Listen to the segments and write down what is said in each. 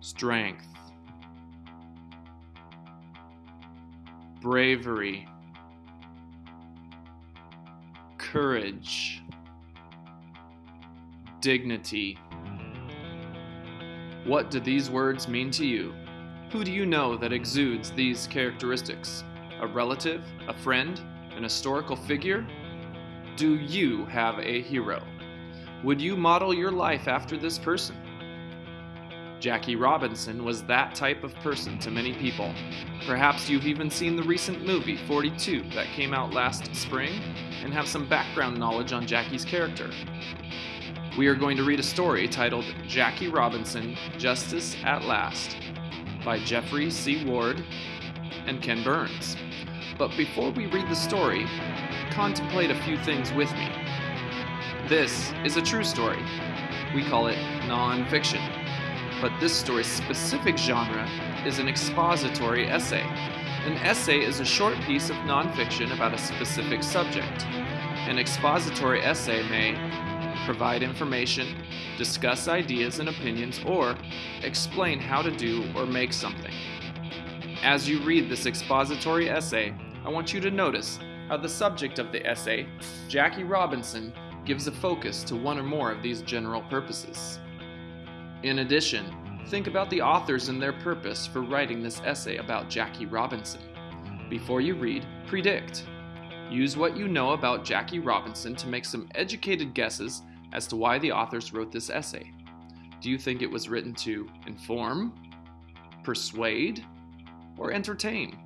strength, bravery, courage, dignity. What do these words mean to you? Who do you know that exudes these characteristics? A relative, a friend, an historical figure? Do you have a hero? Would you model your life after this person? Jackie Robinson was that type of person to many people. Perhaps you've even seen the recent movie 42 that came out last spring and have some background knowledge on Jackie's character. We are going to read a story titled Jackie Robinson Justice at Last by Geoffrey C. Ward and Ken Burns. But before we read the story, contemplate a few things with me. This is a true story. We call it nonfiction. But this story's specific genre is an expository essay. An essay is a short piece of nonfiction about a specific subject. An expository essay may provide information, discuss ideas and opinions, or explain how to do or make something. As you read this expository essay, I want you to notice how the subject of the essay, Jackie Robinson, gives a focus to one or more of these general purposes. In addition, think about the authors and their purpose for writing this essay about Jackie Robinson. Before you read, predict. Use what you know about Jackie Robinson to make some educated guesses as to why the authors wrote this essay. Do you think it was written to inform, persuade, or entertain?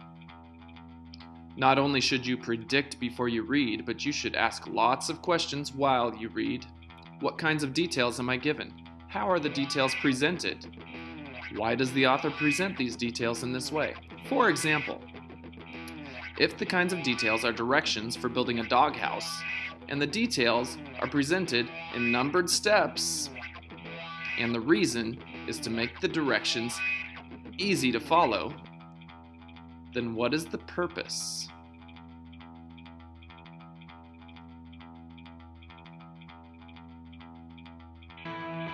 Not only should you predict before you read, but you should ask lots of questions while you read. What kinds of details am I given? How are the details presented? Why does the author present these details in this way? For example, if the kinds of details are directions for building a doghouse, and the details are presented in numbered steps, and the reason is to make the directions easy to follow, then what is the purpose?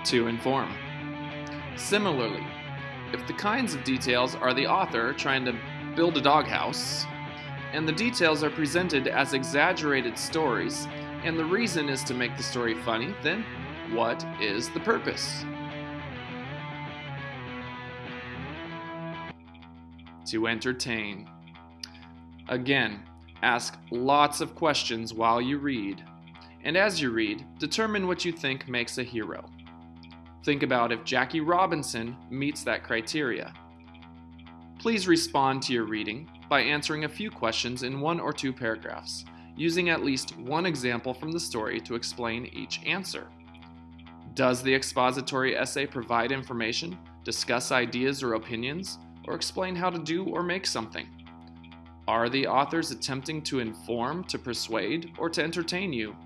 To inform. Similarly, if the kinds of details are the author trying to build a doghouse, and the details are presented as exaggerated stories, and the reason is to make the story funny, then what is the purpose? To entertain. Again, ask lots of questions while you read, and as you read, determine what you think makes a hero. Think about if Jackie Robinson meets that criteria. Please respond to your reading by answering a few questions in one or two paragraphs, using at least one example from the story to explain each answer. Does the expository essay provide information, discuss ideas or opinions, or explain how to do or make something? Are the authors attempting to inform, to persuade, or to entertain you?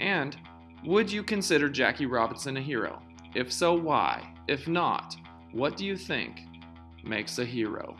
And would you consider Jackie Robinson a hero? If so, why? If not, what do you think makes a hero?